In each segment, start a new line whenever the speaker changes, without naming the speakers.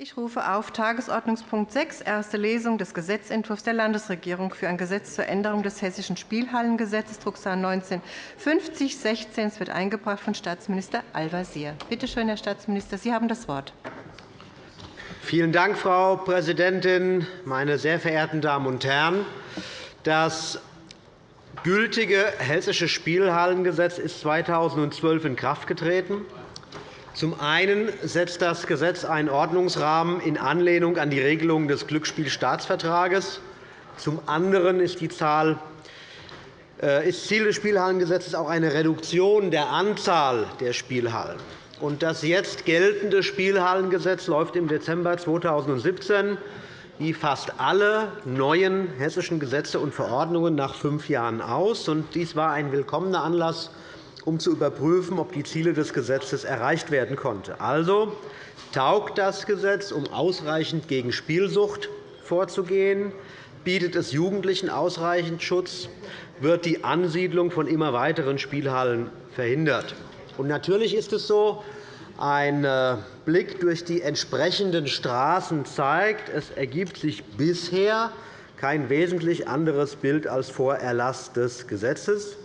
Ich rufe auf Tagesordnungspunkt 6, erste Lesung des Gesetzentwurfs der Landesregierung für ein Gesetz zur Änderung des Hessischen Spielhallengesetzes, Drucksache 19 5016. Es wird eingebracht von Staatsminister Al-Wazir. Bitte schön, Herr Staatsminister, Sie haben das Wort.
Vielen Dank, Frau Präsidentin, meine sehr verehrten Damen und Herren! Das gültige Hessische Spielhallengesetz ist 2012 in Kraft getreten. Zum einen setzt das Gesetz einen Ordnungsrahmen in Anlehnung an die Regelungen des Glücksspielstaatsvertrages. Zum anderen ist, die Zahl, äh, ist Ziel des Spielhallengesetzes auch eine Reduktion der Anzahl der Spielhallen. Das jetzt geltende Spielhallengesetz läuft im Dezember 2017 wie fast alle neuen hessischen Gesetze und Verordnungen nach fünf Jahren aus. Dies war ein willkommener Anlass, um zu überprüfen, ob die Ziele des Gesetzes erreicht werden konnten. Also taugt das Gesetz, um ausreichend gegen Spielsucht vorzugehen, bietet es Jugendlichen ausreichend Schutz, wird die Ansiedlung von immer weiteren Spielhallen verhindert. natürlich ist es so, ein äh, Blick durch die entsprechenden Straßen zeigt, es ergibt sich bisher kein wesentlich anderes Bild als vor Erlass des Gesetzes.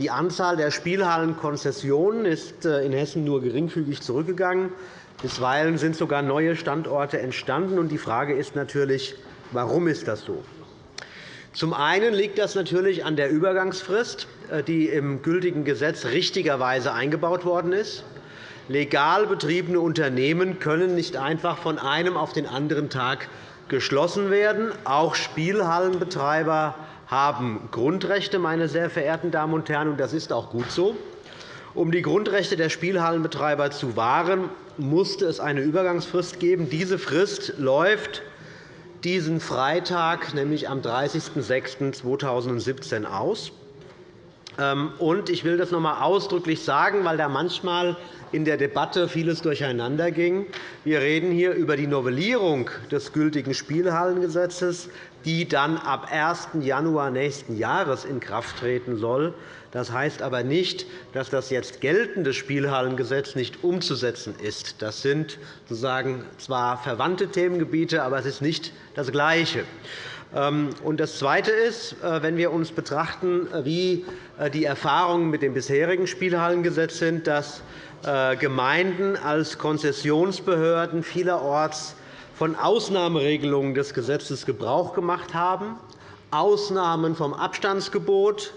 Die Anzahl der Spielhallenkonzessionen ist äh, in Hessen nur geringfügig zurückgegangen. Bisweilen sind sogar neue Standorte entstanden. Die Frage ist natürlich, warum ist das so? Zum einen liegt das natürlich an der Übergangsfrist, äh, die im gültigen Gesetz richtigerweise eingebaut worden ist. Legal betriebene Unternehmen können nicht einfach von einem auf den anderen Tag geschlossen werden. Auch Spielhallenbetreiber haben Grundrechte, meine sehr verehrten Damen und Herren, und das ist auch gut so. Um die Grundrechte der Spielhallenbetreiber zu wahren, musste es eine Übergangsfrist geben. Diese Frist läuft diesen Freitag, nämlich am 30.06.2017, aus. Ähm, ich will das noch einmal ausdrücklich sagen, weil da manchmal in der Debatte vieles durcheinander ging. Wir reden hier über die Novellierung des gültigen Spielhallengesetzes, die dann ab 1. Januar nächsten Jahres in Kraft treten soll. Das heißt aber nicht, dass das jetzt geltende Spielhallengesetz nicht umzusetzen ist. Das sind sozusagen zwar verwandte Themengebiete, aber es ist nicht das Gleiche. Ähm, das Zweite ist, äh, wenn wir uns betrachten, äh, wie äh, die Erfahrungen mit dem bisherigen Spielhallengesetz sind, dass Gemeinden als Konzessionsbehörden vielerorts von Ausnahmeregelungen des Gesetzes Gebrauch gemacht haben, Ausnahmen vom Abstandsgebot,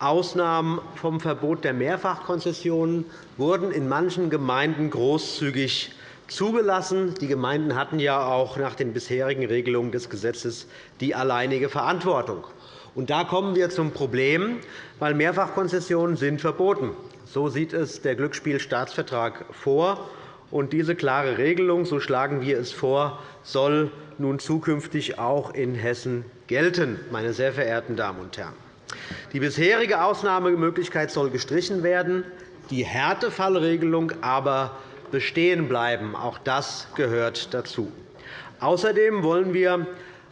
Ausnahmen vom Verbot der Mehrfachkonzessionen wurden in manchen Gemeinden großzügig zugelassen. Die Gemeinden hatten ja auch nach den bisherigen Regelungen des Gesetzes die alleinige Verantwortung. Und da kommen wir zum Problem, weil Mehrfachkonzessionen sind verboten. So sieht es der Glücksspielstaatsvertrag vor. Und diese klare Regelung, so schlagen wir es vor, soll nun zukünftig auch in Hessen gelten, meine sehr verehrten Damen und Herren. Die bisherige Ausnahmemöglichkeit soll gestrichen werden, die Härtefallregelung aber bestehen bleiben. Auch das gehört dazu. Außerdem wollen wir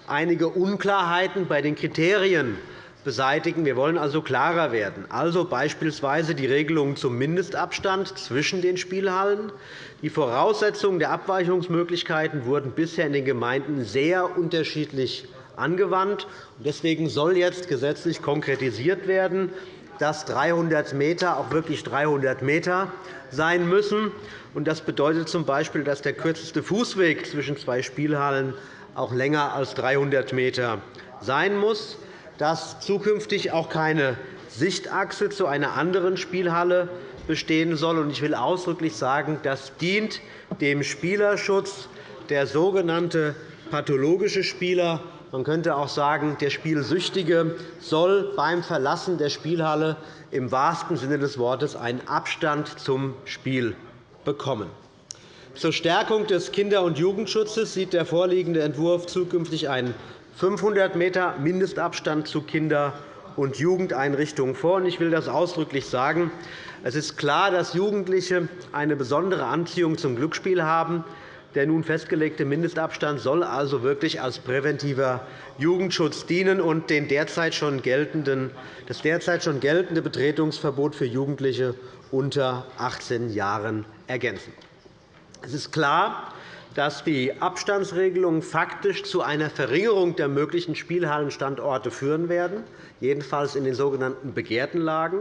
einige Unklarheiten bei den Kriterien beseitigen. Wir wollen also klarer werden, also beispielsweise die Regelungen zum Mindestabstand zwischen den Spielhallen. Die Voraussetzungen der Abweichungsmöglichkeiten wurden bisher in den Gemeinden sehr unterschiedlich angewandt. Deswegen soll jetzt gesetzlich konkretisiert werden, dass 300 m auch wirklich 300 m sein müssen. Das bedeutet z. B., dass der kürzeste Fußweg zwischen zwei Spielhallen auch länger als 300 m sein muss dass zukünftig auch keine Sichtachse zu einer anderen Spielhalle bestehen soll. Ich will ausdrücklich sagen, das dient dem Spielerschutz. Der sogenannte pathologische Spieler, man könnte auch sagen, der Spielsüchtige, soll beim Verlassen der Spielhalle im wahrsten Sinne des Wortes einen Abstand zum Spiel bekommen. Zur Stärkung des Kinder- und Jugendschutzes sieht der vorliegende Entwurf zukünftig einen 500 m Mindestabstand zu Kinder- und Jugendeinrichtungen vor. Ich will das ausdrücklich sagen. Es ist klar, dass Jugendliche eine besondere Anziehung zum Glücksspiel haben. Der nun festgelegte Mindestabstand soll also wirklich als präventiver Jugendschutz dienen und den derzeit schon geltenden, das derzeit schon geltende Betretungsverbot für Jugendliche unter 18 Jahren ergänzen. Es ist klar, dass die Abstandsregelungen faktisch zu einer Verringerung der möglichen Spielhallenstandorte führen werden, jedenfalls in den sogenannten begehrten Lagen.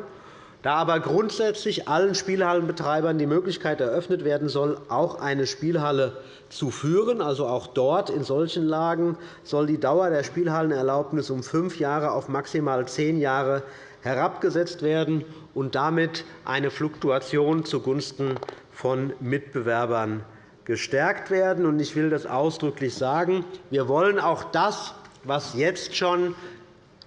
Da aber grundsätzlich allen Spielhallenbetreibern die Möglichkeit eröffnet werden soll, auch eine Spielhalle zu führen, also auch dort in solchen Lagen, soll die Dauer der Spielhallenerlaubnis um fünf Jahre auf maximal zehn Jahre herabgesetzt werden und damit eine Fluktuation zugunsten von Mitbewerbern gestärkt werden. Ich will das ausdrücklich sagen. Wir wollen auch das, was jetzt schon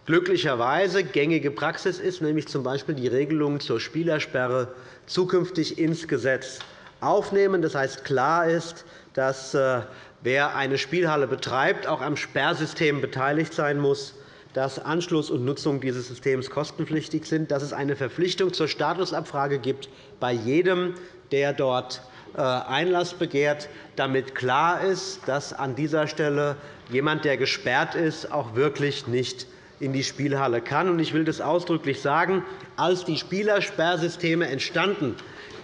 glücklicherweise gängige Praxis ist, nämlich z. B. die Regelung zur Spielersperre, zukünftig ins Gesetz aufnehmen. Das heißt, klar ist, dass äh, wer eine Spielhalle betreibt, auch am Sperrsystem beteiligt sein muss, dass Anschluss und Nutzung dieses Systems kostenpflichtig sind, dass es eine Verpflichtung zur Statusabfrage gibt bei jedem, der dort äh, Einlass begehrt, damit klar ist, dass an dieser Stelle jemand, der gesperrt ist, auch wirklich nicht in die Spielhalle kann. Ich will das ausdrücklich sagen. Als die Spielersperrsysteme entstanden,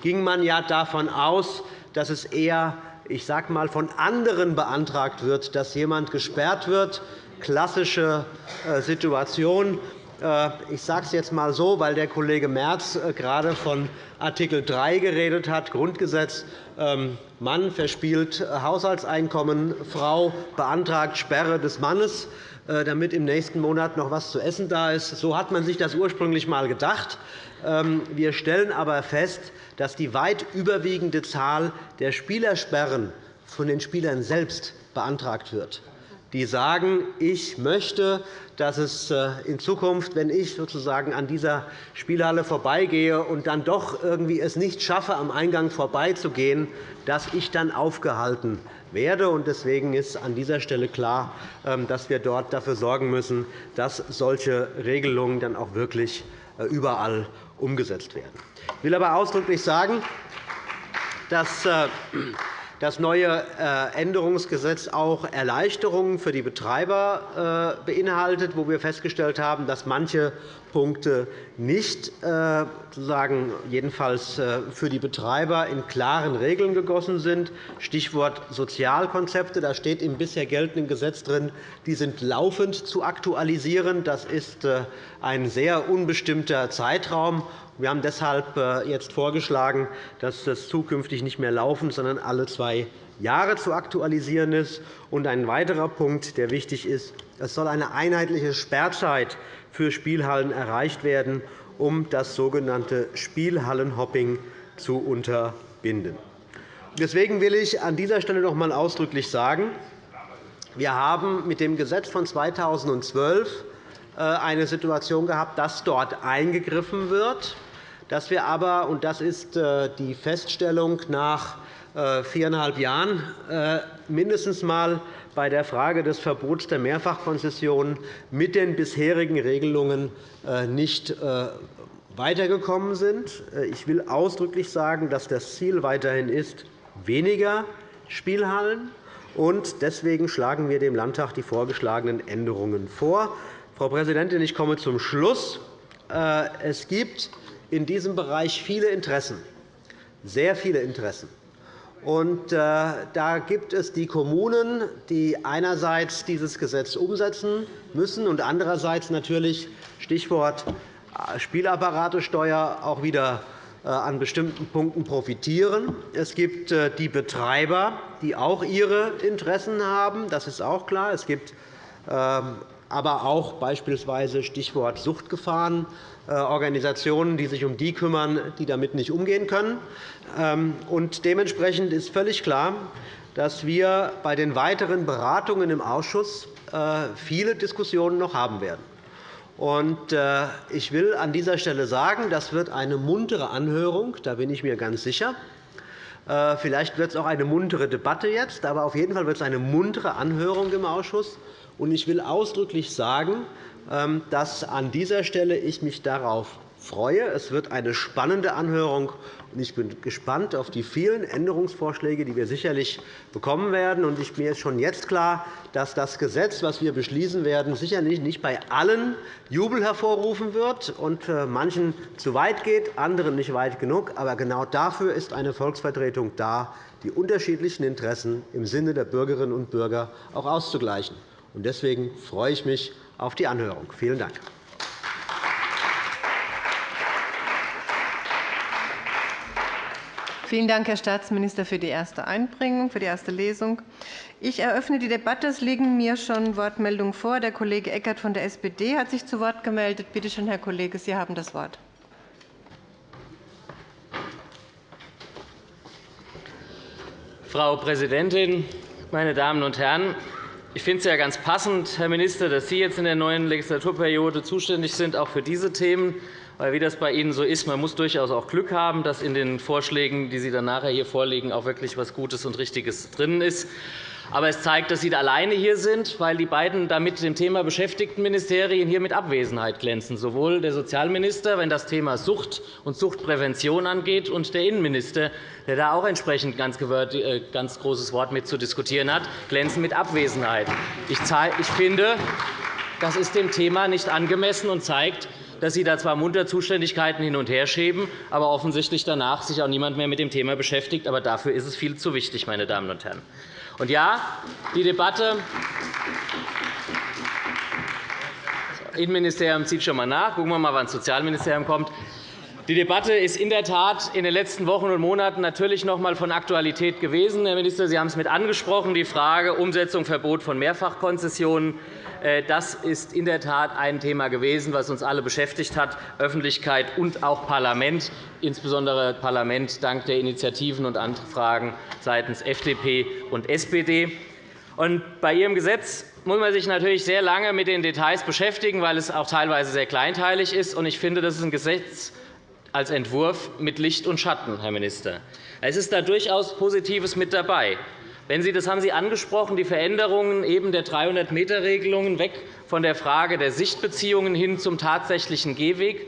ging man ja davon aus, dass es eher ich sage mal, von anderen beantragt wird, dass jemand gesperrt wird. Klassische äh, Situation. Äh, ich sage es jetzt einmal so, weil der Kollege Merz äh, gerade von Art. 3 geredet hat, Grundgesetz. Ähm, Mann verspielt Haushaltseinkommen, Frau beantragt Sperre des Mannes, damit im nächsten Monat noch etwas zu essen da ist. So hat man sich das ursprünglich einmal gedacht. Ähm, wir stellen aber fest, dass die weit überwiegende Zahl der Spielersperren von den Spielern selbst beantragt wird die sagen, ich möchte, dass es äh, in Zukunft, wenn ich sozusagen an dieser Spielhalle vorbeigehe und dann doch irgendwie es nicht schaffe, am Eingang vorbeizugehen, dass ich dann aufgehalten werde. Deswegen ist an dieser Stelle klar, ähm, dass wir dort dafür sorgen müssen, dass solche Regelungen dann auch wirklich äh, überall umgesetzt werden. Ich will aber ausdrücklich sagen, dass äh, das neue äh, Änderungsgesetz auch Erleichterungen für die Betreiber beinhaltet, wo wir festgestellt haben, dass manche Punkte nicht äh, sozusagen jedenfalls für die Betreiber in klaren Regeln gegossen sind. Stichwort Sozialkonzepte. Da steht im bisher geltenden Gesetz drin, die sind laufend zu aktualisieren. Das ist ein sehr unbestimmter Zeitraum. Wir haben deshalb äh, jetzt vorgeschlagen, dass das zukünftig nicht mehr laufend, sondern alle zwei Jahre zu aktualisieren ist. Und ein weiterer Punkt, der wichtig ist, es soll eine einheitliche Sperrzeit für Spielhallen erreicht werden, um das sogenannte Spielhallenhopping zu unterbinden. Deswegen will ich an dieser Stelle noch einmal ausdrücklich sagen, wir haben mit dem Gesetz von 2012 äh, eine Situation gehabt, dass dort eingegriffen wird dass wir aber, und das ist äh, die Feststellung nach viereinhalb Jahren, äh, mindestens einmal bei der Frage des Verbots der Mehrfachkonzessionen mit den bisherigen Regelungen nicht weitergekommen sind. Ich will ausdrücklich sagen, dass das Ziel weiterhin ist, weniger Spielhallen. Und deswegen schlagen wir dem Landtag die vorgeschlagenen Änderungen vor. Frau Präsidentin, ich komme zum Schluss. Es gibt in diesem Bereich viele Interessen, sehr viele Interessen. Äh, da gibt es die Kommunen, die einerseits dieses Gesetz umsetzen müssen und andererseits natürlich Stichwort äh, Spielapparatesteuer auch wieder äh, an bestimmten Punkten profitieren. Es gibt die Betreiber, die auch ihre Interessen haben. Das ist auch klar. Es gibt ähm, aber auch beispielsweise Stichwort Suchtgefahren, äh, Organisationen, die sich um die kümmern, die damit nicht umgehen können. Ähm, dementsprechend ist völlig klar, dass wir bei den weiteren Beratungen im Ausschuss äh, viele Diskussionen noch haben werden. Äh, ich will an dieser Stelle sagen, das wird eine muntere Anhörung, da bin ich mir ganz sicher. Vielleicht wird es auch eine muntere Debatte jetzt, aber auf jeden Fall wird es eine muntere Anhörung im Ausschuss. Ich will ausdrücklich sagen, ähm, dass an dieser Stelle ich mich darauf freue. Es wird eine spannende Anhörung, und ich bin gespannt auf die vielen Änderungsvorschläge, die wir sicherlich bekommen werden. Mir ist schon jetzt klar, dass das Gesetz, das wir beschließen werden, sicherlich nicht bei allen Jubel hervorrufen wird und äh, manchen zu weit geht, anderen nicht weit genug. Aber genau dafür ist eine Volksvertretung da, die unterschiedlichen Interessen im Sinne der Bürgerinnen und Bürger auch auszugleichen. Deswegen freue ich mich auf die Anhörung. Vielen Dank.
Vielen Dank, Herr Staatsminister, für die erste Einbringung, für die erste Lesung. Ich eröffne die Debatte. Es liegen mir schon Wortmeldungen vor. Der Kollege Eckert von der SPD hat sich zu Wort gemeldet. Bitte schön, Herr Kollege, Sie haben das Wort.
Frau Präsidentin, meine Damen und Herren! Ich finde es ja ganz passend, Herr Minister, dass Sie jetzt in der neuen Legislaturperiode zuständig sind, auch für diese Themen. Weil, wie das bei Ihnen so ist, man muss durchaus auch Glück haben, dass in den Vorschlägen, die Sie dann nachher hier vorlegen, auch wirklich etwas Gutes und Richtiges drin ist. Aber es zeigt, dass Sie alleine hier sind, weil die beiden damit dem Thema beschäftigten Ministerien hier mit Abwesenheit glänzen, sowohl der Sozialminister, wenn das Thema Sucht und Suchtprävention angeht, und der Innenminister, der da auch entsprechend ganz, äh, ganz großes Wort mit zu diskutieren hat, glänzen mit Abwesenheit. Ich finde, das ist dem Thema nicht angemessen und zeigt, dass Sie da zwar munter Zuständigkeiten hin und her schieben, aber offensichtlich danach sich auch niemand mehr mit dem Thema beschäftigt. Aber dafür ist es viel zu wichtig, meine Damen und Herren. Und ja, die Debatte das Innenministerium zieht schon einmal nach. Gucken wir mal, wann das Sozialministerium kommt. Die Debatte ist in der Tat in den letzten Wochen und Monaten natürlich noch einmal von Aktualität gewesen. Herr Minister, Sie haben es mit angesprochen, die Frage Umsetzung Verbot von Mehrfachkonzessionen. Äh, das ist in der Tat ein Thema gewesen, das uns alle beschäftigt hat, Öffentlichkeit und auch Parlament, insbesondere Parlament dank der Initiativen und Anfragen seitens FDP und SPD. bei Ihrem Gesetz muss man sich natürlich sehr lange mit den Details beschäftigen, weil es auch teilweise sehr kleinteilig ist. Ich finde, das ist ein Gesetz als Entwurf mit Licht und Schatten, Herr Minister. Es ist da durchaus Positives mit dabei. Wenn Sie, das haben Sie angesprochen, die Veränderungen eben der 300-m-Regelungen weg von der Frage der Sichtbeziehungen hin zum tatsächlichen Gehweg,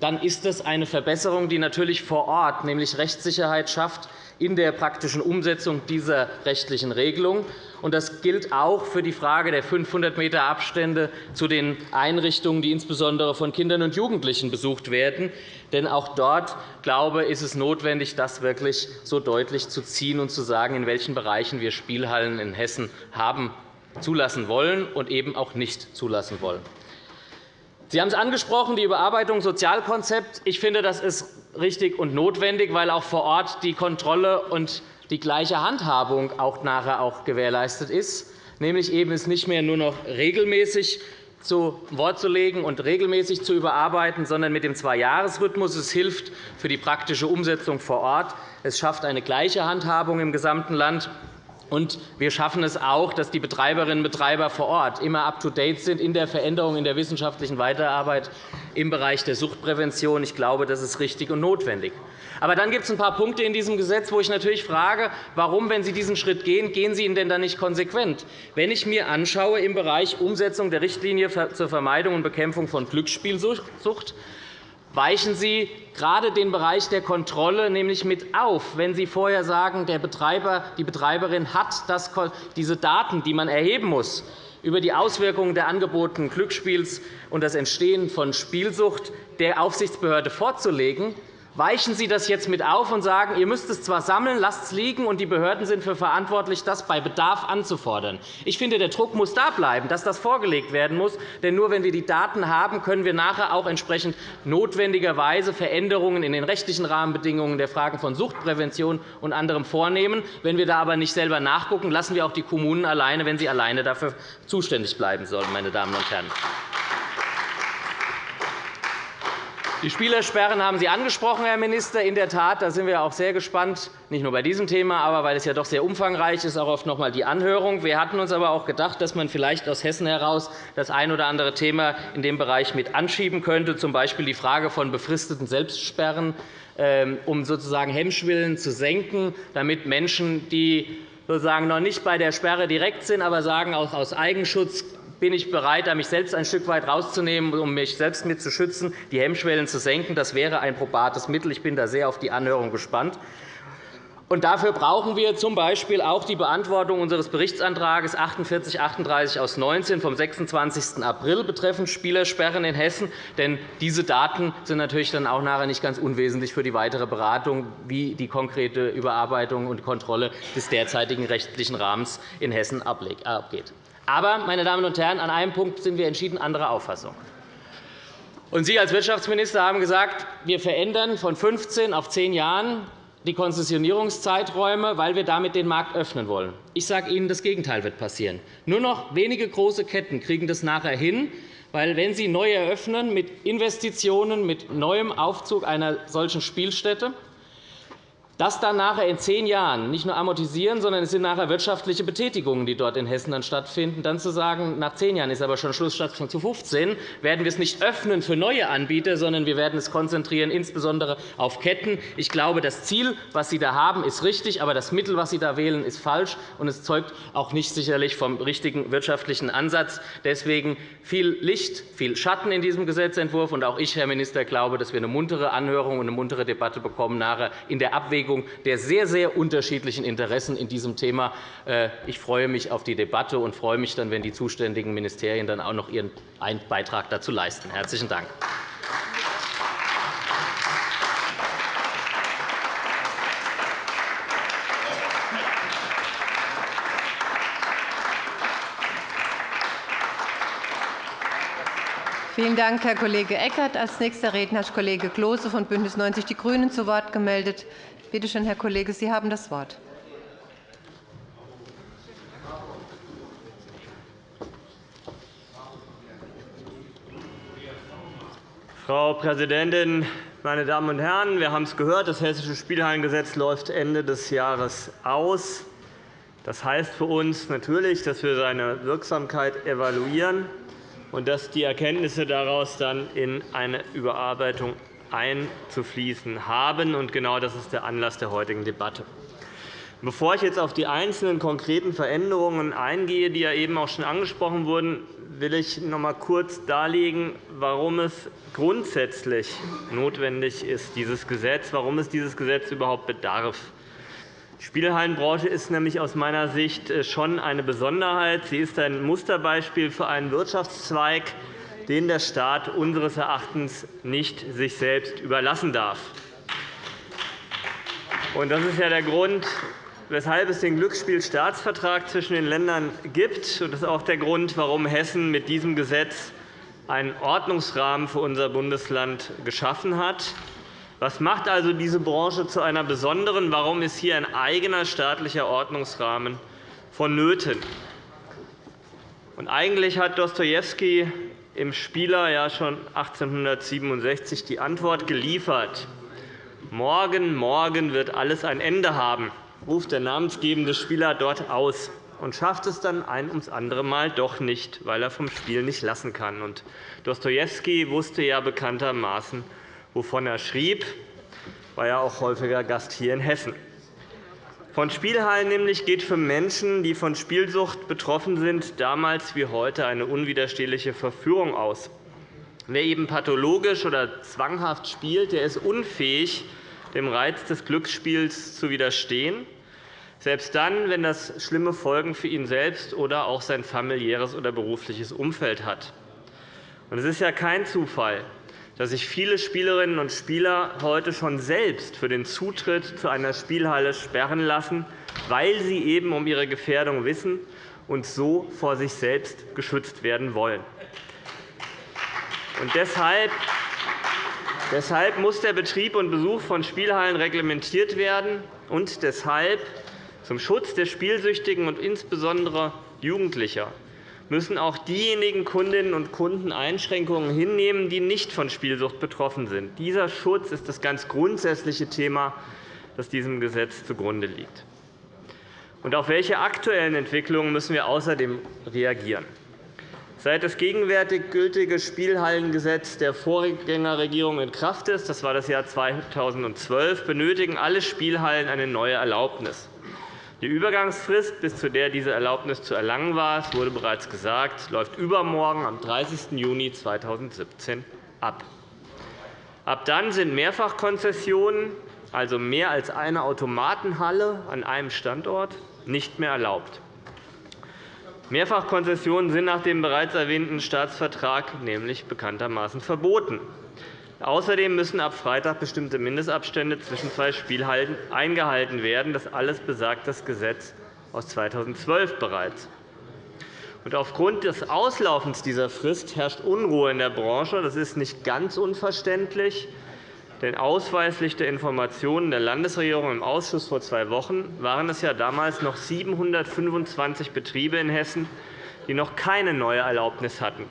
dann ist das eine Verbesserung, die natürlich vor Ort, nämlich Rechtssicherheit schafft, in der praktischen Umsetzung dieser rechtlichen Regelung. Das gilt auch für die Frage der 500 m Abstände zu den Einrichtungen, die insbesondere von Kindern und Jugendlichen besucht werden. Denn auch dort glaube ich, ist es notwendig, das wirklich so deutlich zu ziehen und zu sagen, in welchen Bereichen wir Spielhallen in Hessen haben zulassen wollen und eben auch nicht zulassen wollen. Sie haben es angesprochen, die Überarbeitung Sozialkonzept. Ich finde, das ist richtig und notwendig, weil auch vor Ort die Kontrolle und die gleiche Handhabung auch nachher auch gewährleistet ist, nämlich eben es nicht mehr nur noch regelmäßig zu Wort zu legen und regelmäßig zu überarbeiten, sondern mit dem Zwei-Jahres-Rhythmus. Es hilft für die praktische Umsetzung vor Ort. Es schafft eine gleiche Handhabung im gesamten Land. Und wir schaffen es auch, dass die Betreiberinnen und Betreiber vor Ort immer up-to-date sind in der Veränderung in der wissenschaftlichen Weiterarbeit im Bereich der Suchtprävention. Ich glaube, das ist richtig und notwendig. Aber dann gibt es ein paar Punkte in diesem Gesetz, wo ich natürlich frage, warum, wenn Sie diesen Schritt gehen, gehen Sie ihn denn dann nicht konsequent? Wenn ich mir anschaue im Bereich Umsetzung der Richtlinie zur Vermeidung und Bekämpfung von Glücksspielsucht, weichen Sie gerade den Bereich der Kontrolle nämlich mit auf, wenn Sie vorher sagen, der Betreiber, die Betreiberin hat diese Daten, die man erheben muss, über die Auswirkungen der angebotenen Glücksspiels und das Entstehen von Spielsucht der Aufsichtsbehörde vorzulegen, weichen Sie das jetzt mit auf und sagen, ihr müsst es zwar sammeln, lasst es liegen, und die Behörden sind für verantwortlich, das bei Bedarf anzufordern. Ich finde, der Druck muss da bleiben, dass das vorgelegt werden muss. Denn nur wenn wir die Daten haben, können wir nachher auch entsprechend notwendigerweise Veränderungen in den rechtlichen Rahmenbedingungen der Fragen von Suchtprävention und anderem vornehmen. Wenn wir da aber nicht selber nachgucken, lassen wir auch die Kommunen alleine, wenn sie alleine dafür zuständig bleiben sollen. Meine Damen und Herren. Die Spielersperren haben Sie angesprochen, Herr Minister. In der Tat, da sind wir auch sehr gespannt, nicht nur bei diesem Thema, aber weil es ja doch sehr umfangreich ist, auch oft noch einmal die Anhörung. Wir hatten uns aber auch gedacht, dass man vielleicht aus Hessen heraus das ein oder andere Thema in dem Bereich mit anschieben könnte, z. B. die Frage von befristeten Selbstsperren, ähm, um sozusagen Hemmschwillen zu senken, damit Menschen, die sozusagen noch nicht bei der Sperre direkt sind, aber sagen, auch aus Eigenschutz bin ich bereit, mich selbst ein Stück weit rauszunehmen, um mich selbst mit zu schützen, die Hemmschwellen zu senken. Das wäre ein probates Mittel. Ich bin da sehr auf die Anhörung gespannt. Und dafür brauchen wir z. B. auch die Beantwortung unseres Berichtsantrags 4838 aus 19 vom 26. April betreffend Spielersperren in Hessen. Denn diese Daten sind natürlich dann auch nachher nicht ganz unwesentlich für die weitere Beratung, wie die konkrete Überarbeitung und Kontrolle des derzeitigen rechtlichen Rahmens in Hessen abgeht. Aber, meine Damen und Herren, an einem Punkt sind wir entschieden anderer Auffassung. Und Sie als Wirtschaftsminister haben gesagt, wir verändern von 15 auf 10 Jahren die Konzessionierungszeiträume, weil wir damit den Markt öffnen wollen. Ich sage Ihnen, das Gegenteil wird passieren. Nur noch wenige große Ketten kriegen das nachher hin, weil, wenn sie neu eröffnen mit Investitionen, mit neuem Aufzug einer solchen Spielstätte, das dann nachher in zehn Jahren nicht nur amortisieren, sondern es sind nachher wirtschaftliche Betätigungen, die dort in Hessen dann stattfinden. Dann zu sagen, nach zehn Jahren ist aber schon Schluss statt zu 15, werden wir es nicht öffnen für neue Anbieter, sondern wir werden es konzentrieren, insbesondere auf Ketten. Ich glaube, das Ziel, das Sie da haben, ist richtig, aber das Mittel, das Sie da wählen, ist falsch, und es zeugt auch nicht sicherlich vom richtigen wirtschaftlichen Ansatz. Deswegen viel Licht, viel Schatten in diesem Gesetzentwurf. Und auch ich, Herr Minister, glaube, dass wir eine muntere Anhörung und eine muntere Debatte bekommen nachher in der Abwägung Abwägung der sehr, sehr unterschiedlichen Interessen in diesem Thema. Äh, ich freue mich auf die Debatte und freue mich dann, wenn die zuständigen Ministerien dann auch noch ihren Beitrag dazu leisten. – Herzlichen Dank.
Vielen Dank, Herr Kollege Eckert. – Als nächster Redner hat Kollege Klose von BÜNDNIS 90 die GRÜNEN zu Wort gemeldet. Bitte schön, Herr Kollege, Sie haben das Wort.
Frau Präsidentin, meine Damen und Herren! Wir haben es gehört, das Hessische Spielhallengesetz läuft Ende des Jahres aus. Das heißt für uns natürlich, dass wir seine Wirksamkeit evaluieren und dass die Erkenntnisse daraus dann in eine Überarbeitung einzufließen haben. genau das ist der Anlass der heutigen Debatte. Bevor ich jetzt auf die einzelnen konkreten Veränderungen eingehe, die ja eben auch schon angesprochen wurden, will ich noch einmal kurz darlegen, warum es grundsätzlich notwendig ist, dieses Gesetz, warum es dieses Gesetz überhaupt bedarf. Die Spielhallenbranche ist nämlich aus meiner Sicht äh, schon eine Besonderheit. Sie ist ein Musterbeispiel für einen Wirtschaftszweig, den der Staat unseres Erachtens nicht sich selbst überlassen darf. Das ist ja der Grund, weshalb es den Glücksspielstaatsvertrag zwischen den Ländern gibt. Das ist auch der Grund, warum Hessen mit diesem Gesetz einen Ordnungsrahmen für unser Bundesland geschaffen hat. Was macht also diese Branche zu einer besonderen? Warum ist hier ein eigener staatlicher Ordnungsrahmen vonnöten? eigentlich hat Dostojewski im Spieler ja schon 1867 die Antwort geliefert. Morgen, morgen wird alles ein Ende haben, ruft der namensgebende Spieler dort aus und schafft es dann ein ums andere Mal doch nicht, weil er vom Spiel nicht lassen kann. Und Dostojewski wusste ja bekanntermaßen, wovon er schrieb, war ja auch häufiger Gast hier in Hessen. Von Spielhallen nämlich geht für Menschen, die von Spielsucht betroffen sind, damals wie heute eine unwiderstehliche Verführung aus. Wer eben pathologisch oder zwanghaft spielt, der ist unfähig, dem Reiz des Glücksspiels zu widerstehen, selbst dann, wenn das schlimme Folgen für ihn selbst oder auch sein familiäres oder berufliches Umfeld hat. Es ist ja kein Zufall, dass sich viele Spielerinnen und Spieler heute schon selbst für den Zutritt zu einer Spielhalle sperren lassen, weil sie eben um ihre Gefährdung wissen und so vor sich selbst geschützt werden wollen. Und deshalb Deshalb muss der Betrieb und Besuch von Spielhallen reglementiert werden. Und deshalb zum Schutz der Spielsüchtigen und insbesondere Jugendlicher müssen auch diejenigen Kundinnen und Kunden Einschränkungen hinnehmen, die nicht von Spielsucht betroffen sind. Dieser Schutz ist das ganz grundsätzliche Thema, das diesem Gesetz zugrunde liegt. Und auf welche aktuellen Entwicklungen müssen wir außerdem reagieren? Seit das gegenwärtig gültige Spielhallengesetz der Vorgängerregierung in Kraft ist, das war das Jahr 2012, benötigen alle Spielhallen eine neue Erlaubnis. Die Übergangsfrist, bis zu der diese Erlaubnis zu erlangen war, es wurde bereits gesagt, läuft übermorgen am 30. Juni 2017 ab. Ab dann sind Mehrfachkonzessionen, also mehr als eine Automatenhalle an einem Standort, nicht mehr erlaubt. Mehrfachkonzessionen sind nach dem bereits erwähnten Staatsvertrag nämlich bekanntermaßen verboten. Außerdem müssen ab Freitag bestimmte Mindestabstände zwischen zwei Spielhallen eingehalten werden. Das alles besagt das Gesetz aus 2012 bereits. aufgrund des Auslaufens dieser Frist herrscht Unruhe in der Branche. Das ist nicht ganz unverständlich. Denn ausweislich der Informationen der Landesregierung im Ausschuss vor zwei Wochen waren es ja damals noch 725 Betriebe in Hessen, die noch keine neue Erlaubnis hatten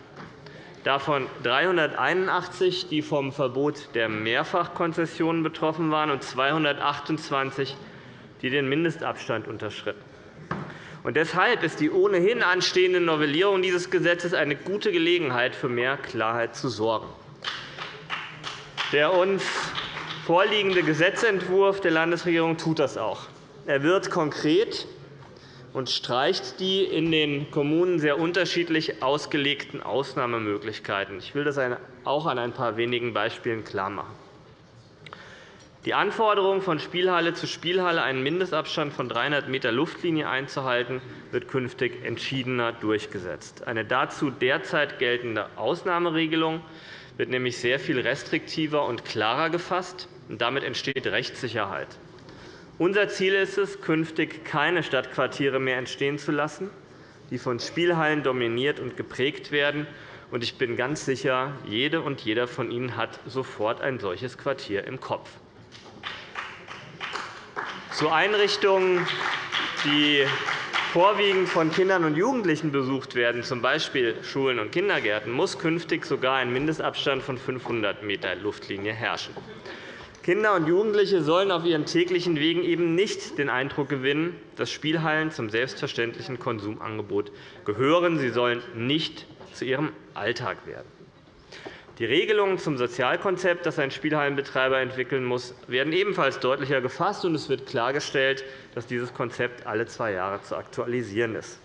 davon 381, die vom Verbot der Mehrfachkonzessionen betroffen waren, und 228, die den Mindestabstand unterschritten. deshalb ist die ohnehin anstehende Novellierung dieses Gesetzes eine gute Gelegenheit, für mehr Klarheit zu sorgen. Der uns vorliegende Gesetzentwurf der Landesregierung tut das auch. Er wird konkret und streicht die in den Kommunen sehr unterschiedlich ausgelegten Ausnahmemöglichkeiten. Ich will das auch an ein paar wenigen Beispielen klarmachen. Die Anforderung, von Spielhalle zu Spielhalle einen Mindestabstand von 300 m Luftlinie einzuhalten, wird künftig entschiedener durchgesetzt. Eine dazu derzeit geltende Ausnahmeregelung wird nämlich sehr viel restriktiver und klarer gefasst. und Damit entsteht Rechtssicherheit. Unser Ziel ist es, künftig keine Stadtquartiere mehr entstehen zu lassen, die von Spielhallen dominiert und geprägt werden. Ich bin ganz sicher, jede und jeder von Ihnen hat sofort ein solches Quartier im Kopf. Zu Einrichtungen, die vorwiegend von Kindern und Jugendlichen besucht werden, z. B. Schulen und Kindergärten, muss künftig sogar ein Mindestabstand von 500 m Luftlinie herrschen. Kinder und Jugendliche sollen auf ihren täglichen Wegen eben nicht den Eindruck gewinnen, dass Spielhallen zum selbstverständlichen Konsumangebot gehören. Sie sollen nicht zu ihrem Alltag werden. Die Regelungen zum Sozialkonzept, das ein Spielhallenbetreiber entwickeln muss, werden ebenfalls deutlicher gefasst, und es wird klargestellt, dass dieses Konzept alle zwei Jahre zu aktualisieren ist.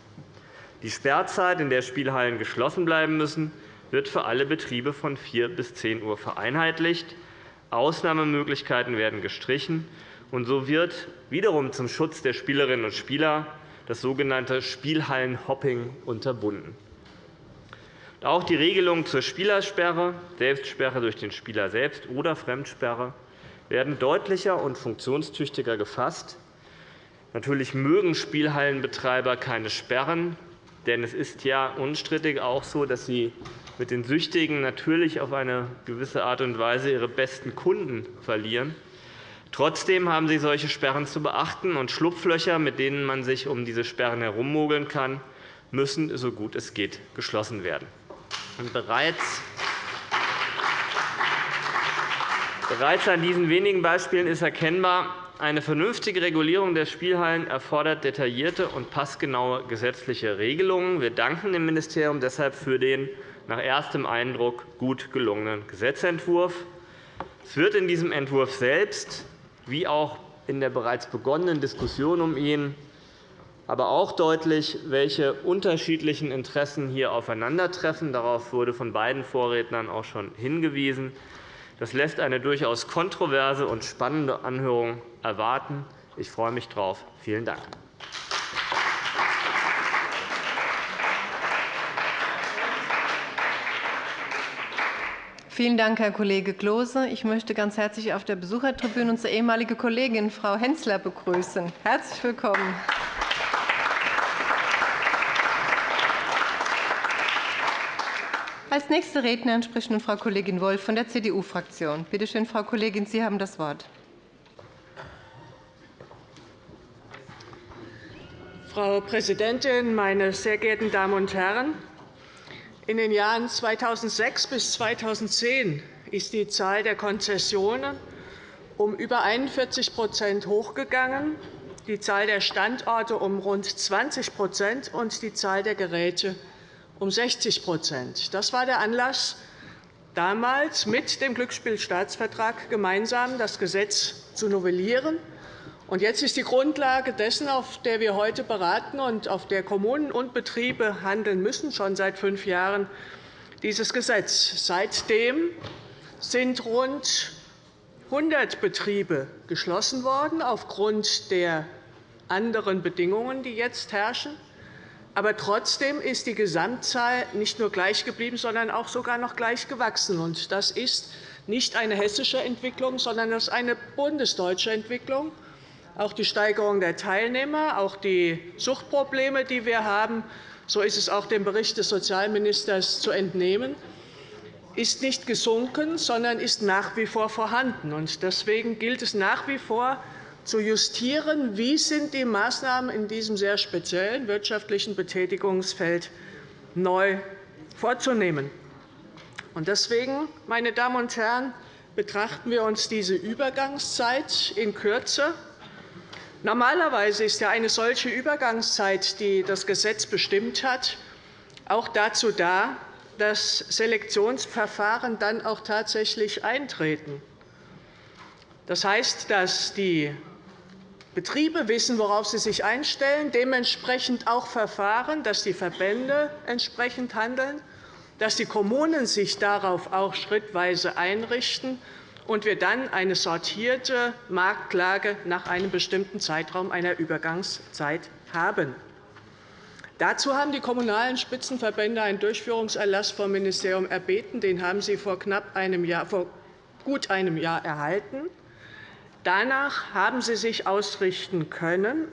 Die Sperrzeit, in der Spielhallen geschlossen bleiben müssen, wird für alle Betriebe von 4 bis 10 Uhr vereinheitlicht. Ausnahmemöglichkeiten werden gestrichen, und so wird wiederum zum Schutz der Spielerinnen und Spieler das sogenannte Spielhallenhopping unterbunden. Auch die Regelungen zur Spielersperre, Selbstsperre durch den Spieler selbst oder Fremdsperre werden deutlicher und funktionstüchtiger gefasst. Natürlich mögen Spielhallenbetreiber keine Sperren, denn es ist ja unstrittig auch so, dass sie mit den Süchtigen natürlich auf eine gewisse Art und Weise ihre besten Kunden verlieren. Trotzdem haben Sie solche Sperren zu beachten, und Schlupflöcher, mit denen man sich um diese Sperren herummogeln kann, müssen, so gut es geht, geschlossen werden. Bereits Bereits an diesen wenigen Beispielen ist erkennbar, eine vernünftige Regulierung der Spielhallen erfordert detaillierte und passgenaue gesetzliche Regelungen. Wir danken dem Ministerium deshalb für den nach erstem Eindruck gut gelungenen Gesetzentwurf. Es wird in diesem Entwurf selbst, wie auch in der bereits begonnenen Diskussion um ihn, aber auch deutlich, welche unterschiedlichen Interessen hier aufeinandertreffen. Darauf wurde von beiden Vorrednern auch schon hingewiesen. Das lässt eine durchaus kontroverse und spannende Anhörung erwarten. Ich freue mich darauf. Vielen Dank.
Vielen Dank, Herr Kollege Klose. Ich möchte ganz herzlich auf der Besuchertribüne unsere ehemalige Kollegin Frau Hensler begrüßen. Herzlich willkommen. Als nächste Rednerin spricht nun Frau Kollegin Wolf von der CDU-Fraktion. Bitte schön, Frau Kollegin, Sie haben das Wort.
Frau Präsidentin, meine sehr geehrten Damen und Herren! In den Jahren 2006 bis 2010 ist die Zahl der Konzessionen um über 41% hochgegangen, die Zahl der Standorte um rund 20% und die Zahl der Geräte um 60% Das war der Anlass, damals mit dem Glücksspielstaatsvertrag gemeinsam das Gesetz zu novellieren Jetzt ist die Grundlage dessen, auf der wir heute beraten und auf der Kommunen und Betriebe handeln müssen, schon seit fünf Jahren, dieses Gesetz. Seitdem sind rund 100 Betriebe geschlossen worden aufgrund der anderen Bedingungen, die jetzt herrschen. Aber trotzdem ist die Gesamtzahl nicht nur gleich geblieben, sondern auch sogar noch gleich gewachsen. Das ist nicht eine hessische Entwicklung, sondern das ist eine bundesdeutsche Entwicklung. Auch die Steigerung der Teilnehmer, auch die Suchtprobleme, die wir haben, so ist es auch dem Bericht des Sozialministers zu entnehmen, ist nicht gesunken, sondern ist nach wie vor vorhanden. Deswegen gilt es nach wie vor, zu justieren, wie sind die Maßnahmen in diesem sehr speziellen wirtschaftlichen Betätigungsfeld neu vorzunehmen. Deswegen, meine Damen und Herren, betrachten wir uns diese Übergangszeit in Kürze. Normalerweise ist ja eine solche Übergangszeit, die das Gesetz bestimmt hat, auch dazu da, dass Selektionsverfahren dann auch tatsächlich eintreten. Das heißt, dass die Betriebe wissen, worauf sie sich einstellen, dementsprechend auch verfahren, dass die Verbände entsprechend handeln, dass die Kommunen sich darauf auch schrittweise einrichten und wir dann eine sortierte Marktlage nach einem bestimmten Zeitraum einer Übergangszeit haben. Dazu haben die Kommunalen Spitzenverbände einen Durchführungserlass vom Ministerium erbeten. Den haben Sie vor, knapp einem Jahr, vor gut einem Jahr erhalten. Danach haben sie sich ausrichten können.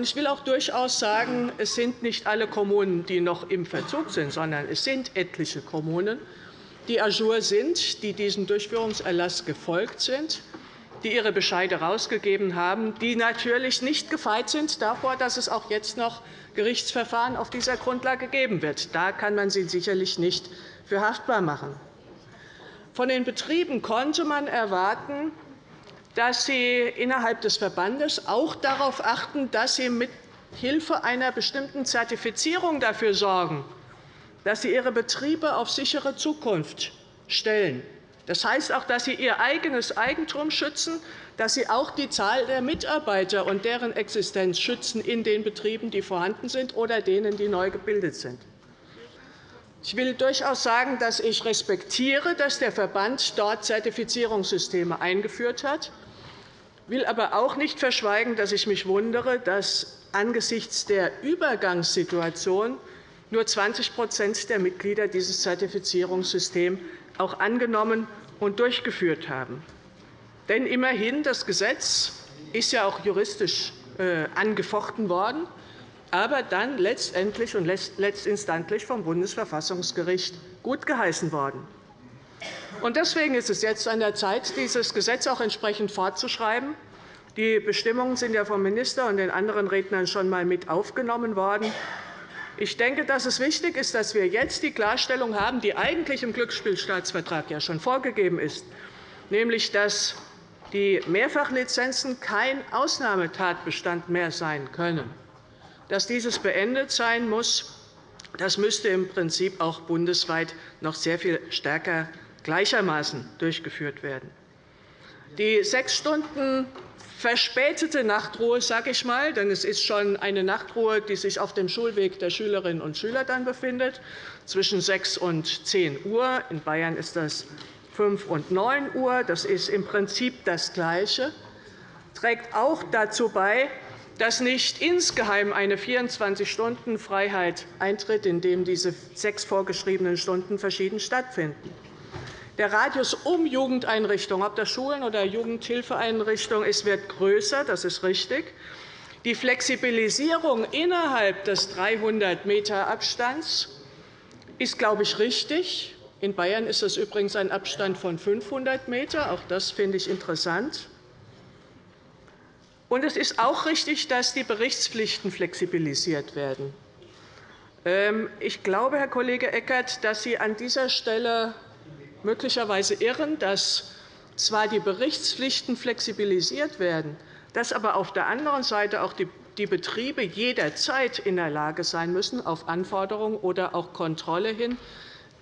Ich will auch durchaus sagen, es sind nicht alle Kommunen, die noch im Verzug sind, sondern es sind etliche Kommunen, die ajour sind, die diesem Durchführungserlass gefolgt sind, die ihre Bescheide herausgegeben haben, die natürlich nicht gefeit sind davor, dass es auch jetzt noch Gerichtsverfahren auf dieser Grundlage geben wird. Da kann man sie sicherlich nicht für haftbar machen. Von den Betrieben konnte man erwarten, dass Sie innerhalb des Verbandes auch darauf achten, dass Sie mit Hilfe einer bestimmten Zertifizierung dafür sorgen, dass Sie Ihre Betriebe auf sichere Zukunft stellen. Das heißt auch, dass Sie Ihr eigenes Eigentum schützen, dass Sie auch die Zahl der Mitarbeiter und deren Existenz schützen in den Betrieben, die vorhanden sind, oder denen, die neu gebildet sind. Ich will durchaus sagen, dass ich respektiere, dass der Verband dort Zertifizierungssysteme eingeführt hat will aber auch nicht verschweigen, dass ich mich wundere, dass angesichts der Übergangssituation nur 20% der Mitglieder dieses Zertifizierungssystems auch angenommen und durchgeführt haben. Denn immerhin, das Gesetz ist ja auch juristisch äh, angefochten worden, aber dann letztendlich und letztinstantlich vom Bundesverfassungsgericht gutgeheißen worden. Deswegen ist es jetzt an der Zeit, dieses Gesetz auch entsprechend fortzuschreiben. Die Bestimmungen sind ja vom Minister und den anderen Rednern schon einmal mit aufgenommen worden. Ich denke, dass es wichtig ist, dass wir jetzt die Klarstellung haben, die eigentlich im Glücksspielstaatsvertrag ja schon vorgegeben ist, nämlich dass die Mehrfachlizenzen kein Ausnahmetatbestand mehr sein können. Dass dieses beendet sein muss, das müsste im Prinzip auch bundesweit noch sehr viel stärker gleichermaßen durchgeführt werden. Die sechs Stunden verspätete Nachtruhe, sage ich mal, denn es ist schon eine Nachtruhe, die sich auf dem Schulweg der Schülerinnen und Schüler dann befindet, zwischen 6 und 10 Uhr. In Bayern ist das 5 und 9 Uhr. Das ist im Prinzip das Gleiche, trägt auch dazu bei, dass nicht insgeheim eine 24-Stunden-Freiheit eintritt, in dem diese sechs vorgeschriebenen Stunden verschieden stattfinden. Der Radius um Jugendeinrichtungen, ob das Schulen oder Jugendhilfeeinrichtungen ist, wird größer. Das ist richtig. Die Flexibilisierung innerhalb des 300 m Abstands ist, glaube ich, richtig. In Bayern ist es übrigens ein Abstand von 500 m. Auch das finde ich interessant. Und es ist auch richtig, dass die Berichtspflichten flexibilisiert werden. Ähm, ich glaube, Herr Kollege Eckert, dass Sie an dieser Stelle möglicherweise irren, dass zwar die Berichtspflichten flexibilisiert werden, dass aber auf der anderen Seite auch die Betriebe jederzeit in der Lage sein müssen, auf Anforderungen oder auch Kontrolle hin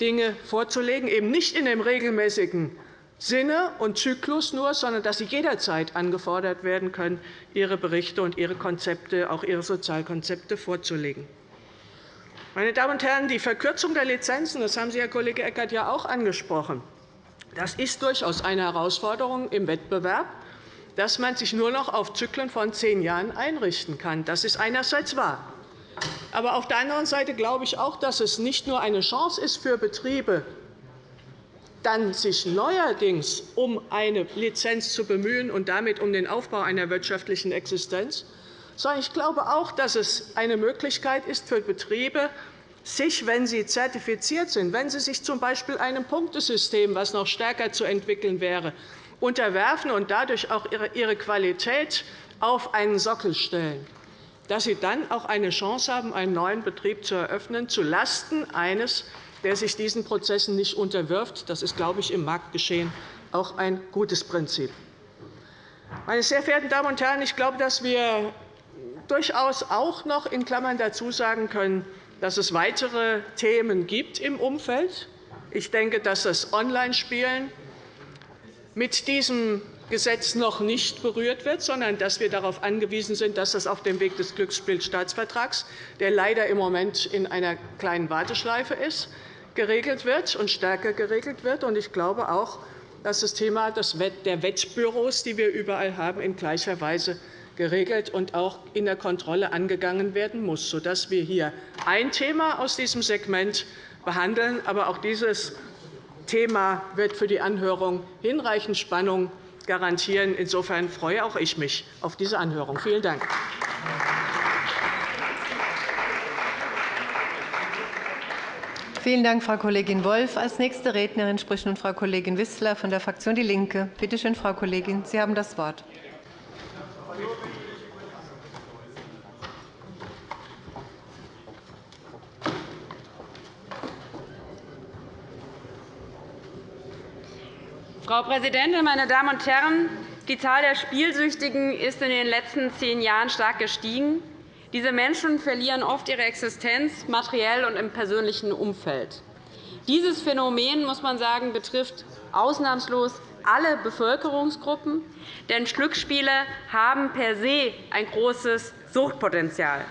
Dinge vorzulegen, eben nicht in dem regelmäßigen Sinne und Zyklus nur, sondern dass sie jederzeit angefordert werden können, ihre Berichte und ihre Konzepte, auch ihre Sozialkonzepte vorzulegen. Meine Damen und Herren, die Verkürzung der Lizenzen, das haben Sie, Herr Kollege Eckert, ja auch angesprochen, das ist durchaus eine Herausforderung im Wettbewerb, dass man sich nur noch auf Zyklen von zehn Jahren einrichten kann. Das ist einerseits wahr. Aber auf der anderen Seite glaube ich auch, dass es nicht nur eine Chance ist für Betriebe, dann sich neuerdings um eine Lizenz zu bemühen und damit um den Aufbau einer wirtschaftlichen Existenz, sondern ich glaube auch, dass es eine Möglichkeit ist für Betriebe, sich, wenn sie zertifiziert sind, wenn sie sich z. B. einem Punktesystem, das noch stärker zu entwickeln wäre, unterwerfen und dadurch auch ihre Qualität auf einen Sockel stellen, dass sie dann auch eine Chance haben, einen neuen Betrieb zu eröffnen, zulasten eines der sich diesen Prozessen nicht unterwirft. Das ist, glaube ich, im Marktgeschehen auch ein gutes Prinzip. Meine sehr verehrten Damen und Herren, ich glaube, dass wir durchaus auch noch in Klammern dazu sagen können, dass es weitere Themen gibt im Umfeld. Ich denke, dass das Online-Spielen mit diesem Gesetz noch nicht berührt wird, sondern dass wir darauf angewiesen sind, dass das auf dem Weg des Glücksspielstaatsvertrags, der leider im Moment in einer kleinen Warteschleife ist, geregelt wird und stärker geregelt wird. Ich glaube auch, dass das Thema der Wettbüros, die wir überall haben, in gleicher Weise geregelt und auch in der Kontrolle angegangen werden muss, sodass wir hier ein Thema aus diesem Segment behandeln. Aber auch dieses Thema wird für die Anhörung hinreichend Spannung garantieren. Insofern freue auch ich mich auf diese Anhörung. Vielen Dank.
Vielen Dank, Frau Kollegin Wolff. – Als nächste Rednerin spricht nun Frau Kollegin Wissler von der Fraktion DIE LINKE. Bitte schön, Frau Kollegin, Sie haben das Wort.
Frau Präsidentin, meine Damen und Herren! Die Zahl der Spielsüchtigen ist in den letzten zehn Jahren stark gestiegen. Diese Menschen verlieren oft ihre Existenz materiell und im persönlichen Umfeld. Dieses Phänomen muss man sagen, betrifft ausnahmslos alle Bevölkerungsgruppen, denn Glücksspiele haben per se ein großes Suchtpotenzial.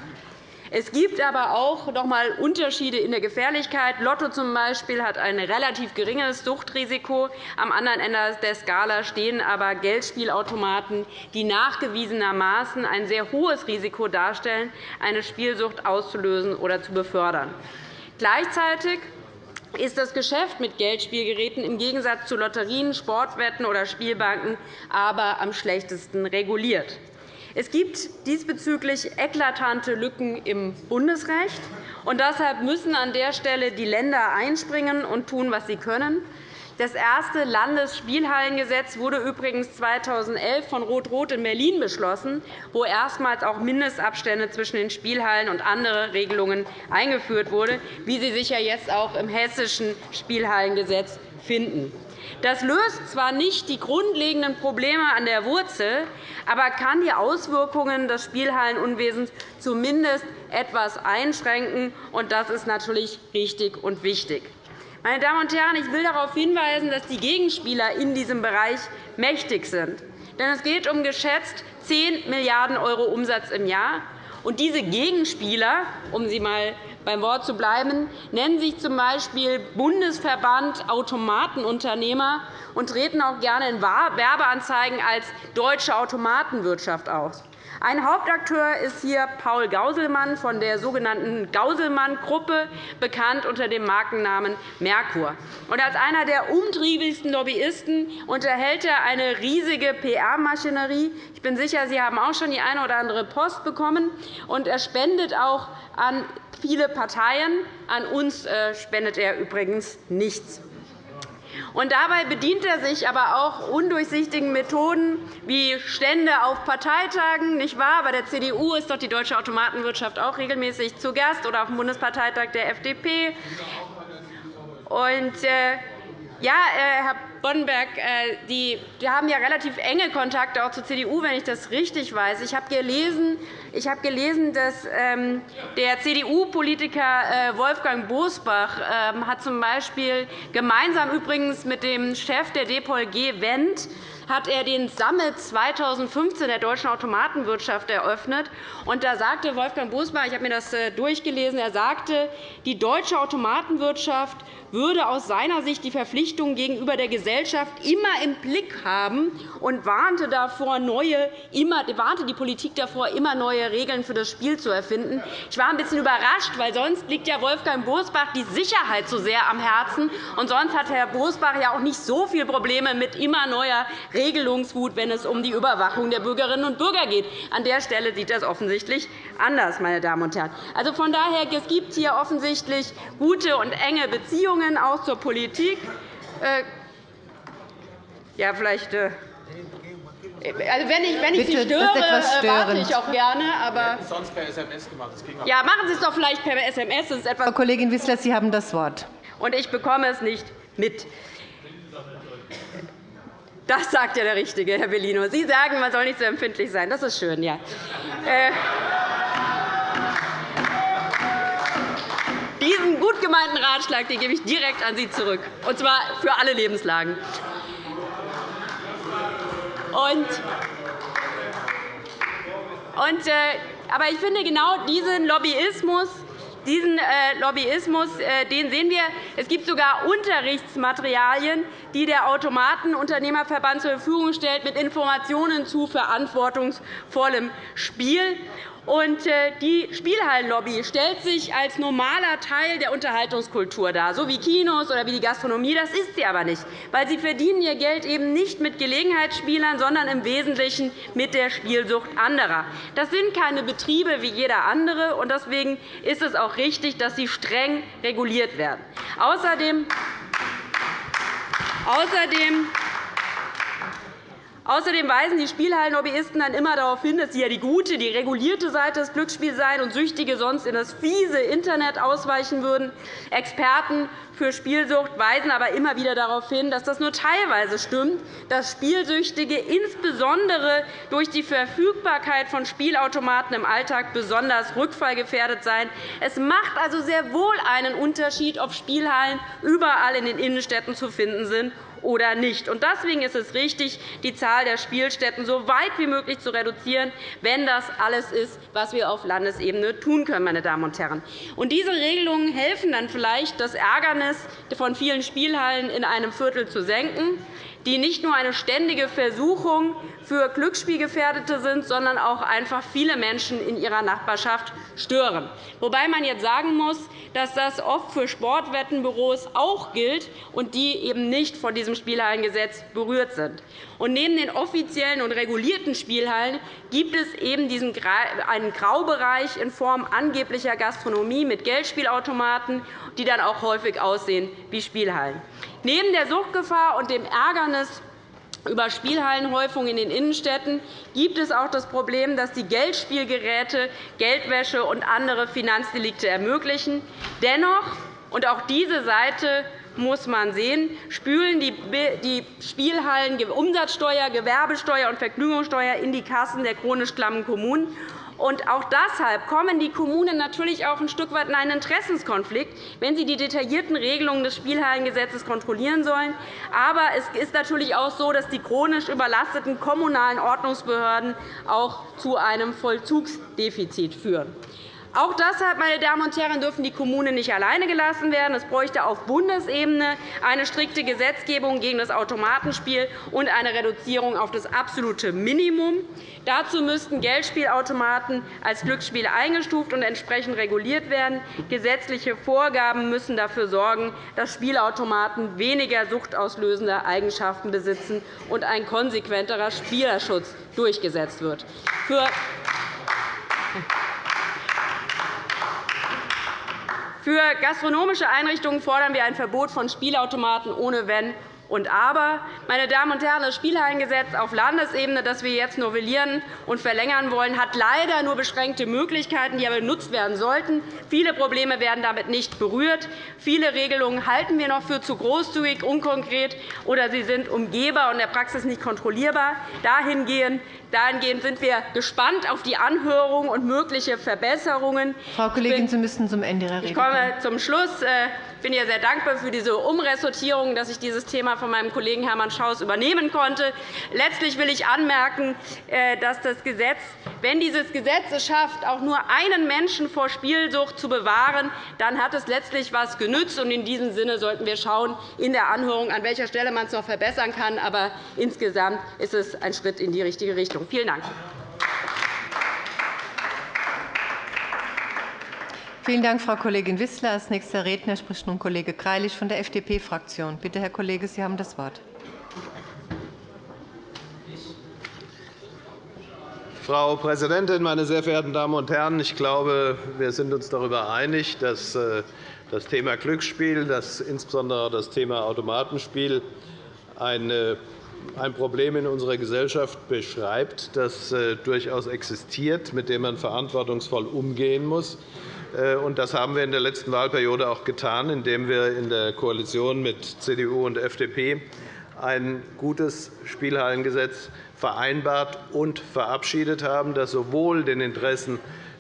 Es gibt aber auch noch einmal Unterschiede in der Gefährlichkeit. Lotto zum Beispiel hat ein relativ geringes Suchtrisiko. Am anderen Ende der Skala stehen aber Geldspielautomaten, die nachgewiesenermaßen ein sehr hohes Risiko darstellen, eine Spielsucht auszulösen oder zu befördern. Gleichzeitig ist das Geschäft mit Geldspielgeräten im Gegensatz zu Lotterien, Sportwetten oder Spielbanken aber am schlechtesten reguliert. Es gibt diesbezüglich eklatante Lücken im Bundesrecht. und Deshalb müssen an der Stelle die Länder einspringen und tun, was sie können. Das erste Landesspielhallengesetz wurde übrigens 2011 von Rot-Rot in Berlin beschlossen, wo erstmals auch Mindestabstände zwischen den Spielhallen und andere Regelungen eingeführt wurden, wie Sie sicher jetzt auch im hessischen Spielhallengesetz finden. Das löst zwar nicht die grundlegenden Probleme an der Wurzel, aber kann die Auswirkungen des Spielhallenunwesens zumindest etwas einschränken. und Das ist natürlich richtig und wichtig. Meine Damen und Herren, ich will darauf hinweisen, dass die Gegenspieler in diesem Bereich mächtig sind. Denn es geht um geschätzt 10 Milliarden € Umsatz im Jahr. Und diese Gegenspieler, um sie einmal beim Wort zu bleiben, nennen sich z. B. Bundesverband Automatenunternehmer und treten auch gerne in Werbeanzeigen als deutsche Automatenwirtschaft aus. Ein Hauptakteur ist hier Paul Gauselmann von der sogenannten Gauselmann-Gruppe, bekannt unter dem Markennamen Merkur. als einer der umtriebigsten Lobbyisten unterhält er eine riesige PR-Maschinerie. Ich bin sicher, Sie haben auch schon die eine oder andere Post bekommen. er spendet auch an viele Parteien. An uns äh, spendet er übrigens nichts. Und dabei bedient er sich aber auch undurchsichtigen Methoden wie Stände auf Parteitagen. Nicht wahr? Bei der CDU ist doch die deutsche Automatenwirtschaft auch regelmäßig zu Gast oder auf dem Bundesparteitag der FDP. Und, äh, ja, Herr Boddenberg, äh, die, die haben ja relativ enge Kontakte auch zur CDU, wenn ich das richtig weiß. Ich habe gelesen, ich habe gelesen dass ähm, der CDU-Politiker äh, Wolfgang Bosbach ähm, hat zum Beispiel gemeinsam übrigens mit dem Chef der DPOLG Wendt hat er den Summit 2015 der deutschen Automatenwirtschaft eröffnet. Und da sagte Wolfgang Bosbach, ich habe mir das äh, durchgelesen, er sagte, die deutsche Automatenwirtschaft würde aus seiner Sicht die Verpflichtungen gegenüber der Gesellschaft immer im Blick haben und warnte, davor, neue, immer, warnte die Politik davor, immer neue Regeln für das Spiel zu erfinden. Ich war ein bisschen überrascht, weil sonst liegt ja Wolfgang Bosbach die Sicherheit so sehr am Herzen. Und sonst hat Herr Bosbach ja auch nicht so viele Probleme mit immer neuer Regelungswut, wenn es um die Überwachung der Bürgerinnen und Bürger geht. An der Stelle sieht das offensichtlich anders, meine Damen und Herren. Also von daher, es gibt hier offensichtlich gute und enge Beziehungen Beziehungen auch zur Politik. Äh, ja, vielleicht äh, also wenn ich, wenn ich Sie störe, äh, warte ich auch gerne. Aber sonst per SMS gemacht. Ja, machen Sie es doch vielleicht per SMS. Das ist etwas
Frau Kollegin Wissler, Sie haben das Wort.
Und ich bekomme es nicht mit. Das sagt ja der Richtige, Herr Bellino. Sie sagen, man soll nicht so empfindlich sein. Das ist schön, ja. Diesen gut gemeinten Ratschlag den gebe ich direkt an Sie zurück, und zwar für alle Lebenslagen. Und, und, äh, aber ich finde, genau diesen Lobbyismus diesen äh, Lobbyismus äh, den sehen wir. Es gibt sogar Unterrichtsmaterialien, die der Automatenunternehmerverband zur Verfügung stellt, mit Informationen zu verantwortungsvollem Spiel. Und äh, die Spielhallenlobby stellt sich als normaler Teil der Unterhaltungskultur dar, so wie Kinos oder wie die Gastronomie. Das ist sie aber nicht, weil sie verdienen ihr Geld eben nicht mit Gelegenheitsspielern, sondern im Wesentlichen mit der Spielsucht anderer. Das sind keine Betriebe wie jeder andere, und deswegen ist es auch richtig, dass sie streng reguliert werden. Außerdem Außerdem Außerdem weisen die Spielhallenlobbyisten dann immer darauf hin, dass sie ja die gute, die regulierte Seite des Glücksspiels seien und Süchtige sonst in das fiese Internet ausweichen würden. Experten für Spielsucht weisen aber immer wieder darauf hin, dass das nur teilweise stimmt, dass Spielsüchtige insbesondere durch die Verfügbarkeit von Spielautomaten im Alltag besonders rückfallgefährdet seien. Es macht also sehr wohl einen Unterschied, ob Spielhallen überall in den Innenstädten zu finden sind oder nicht. Deswegen ist es richtig, die Zahl der Spielstätten so weit wie möglich zu reduzieren, wenn das alles ist, was wir auf Landesebene tun können. Meine Damen und Herren. diese Regelungen helfen dann vielleicht, das Ärgernis von vielen Spielhallen in einem Viertel zu senken die nicht nur eine ständige Versuchung für Glücksspielgefährdete sind, sondern auch einfach viele Menschen in ihrer Nachbarschaft stören. Wobei man jetzt sagen muss, dass das oft für Sportwettenbüros auch gilt und die eben nicht von diesem Spielhallengesetz berührt sind. Und neben den offiziellen und regulierten Spielhallen gibt es eben einen Graubereich in Form angeblicher Gastronomie mit Geldspielautomaten, die dann auch häufig aussehen wie Spielhallen. Neben der Suchtgefahr und dem Ärgernis über Spielhallenhäufung in den Innenstädten gibt es auch das Problem, dass die Geldspielgeräte Geldwäsche und andere Finanzdelikte ermöglichen. Dennoch, und auch diese Seite muss man sehen, spülen die Spielhallen Umsatzsteuer, Gewerbesteuer und Vergnügungssteuer in die Kassen der chronisch klammen Kommunen. Und auch deshalb kommen die Kommunen natürlich auch ein Stück weit in einen Interessenskonflikt, wenn sie die detaillierten Regelungen des Spielhallengesetzes kontrollieren sollen. Aber es ist natürlich auch so, dass die chronisch überlasteten kommunalen Ordnungsbehörden auch zu einem Vollzugsdefizit führen. Auch deshalb, meine Damen und Herren, dürfen die Kommunen nicht alleine gelassen werden. Es bräuchte auf Bundesebene eine strikte Gesetzgebung gegen das Automatenspiel und eine Reduzierung auf das absolute Minimum. Dazu müssten Geldspielautomaten als Glücksspiel eingestuft und entsprechend reguliert werden. Gesetzliche Vorgaben müssen dafür sorgen, dass Spielautomaten weniger suchtauslösende Eigenschaften besitzen und ein konsequenterer Spielerschutz durchgesetzt wird. Für für gastronomische Einrichtungen fordern wir ein Verbot von Spielautomaten ohne Wenn und Aber. Meine Damen und Herren, das Spielhallengesetz auf Landesebene, das wir jetzt novellieren und verlängern wollen, hat leider nur beschränkte Möglichkeiten, die aber genutzt werden sollten. Viele Probleme werden damit nicht berührt. Viele Regelungen halten wir noch für zu großzügig, unkonkret oder sie sind umgehbar und in der Praxis nicht kontrollierbar. Dahingehend Dahingehend sind wir gespannt auf die Anhörung und mögliche Verbesserungen.
Frau Kollegin, Sie müssen zum Ende Ihrer Rede
Ich komme zum Schluss. Äh, ich bin sehr dankbar für diese Umressortierung, dass ich dieses Thema von meinem Kollegen Hermann Schaus übernehmen konnte. Letztlich will ich anmerken, äh, dass das Gesetz, wenn dieses Gesetz es schafft, auch nur einen Menschen vor Spielsucht zu bewahren, dann hat es letztlich etwas genützt. In diesem Sinne sollten wir schauen in der Anhörung, an welcher Stelle man es noch verbessern kann. Aber insgesamt ist es ein Schritt in die richtige Richtung. Vielen Dank.
Vielen Dank, Frau Kollegin Wissler. – Als nächster Redner spricht nun Kollege Greilich von der FDP-Fraktion. Bitte, Herr Kollege, Sie haben das Wort.
Frau Präsidentin, meine sehr verehrten Damen und Herren! Ich glaube, wir sind uns darüber einig, dass äh, das Thema Glücksspiel, das insbesondere das Thema Automatenspiel, ein Problem in unserer Gesellschaft beschreibt, das äh, durchaus existiert, mit dem man verantwortungsvoll umgehen muss. Äh, das haben wir in der letzten Wahlperiode auch getan, indem wir in der Koalition mit CDU und FDP ein gutes Spielhallengesetz vereinbart und verabschiedet haben, das sowohl den Interessen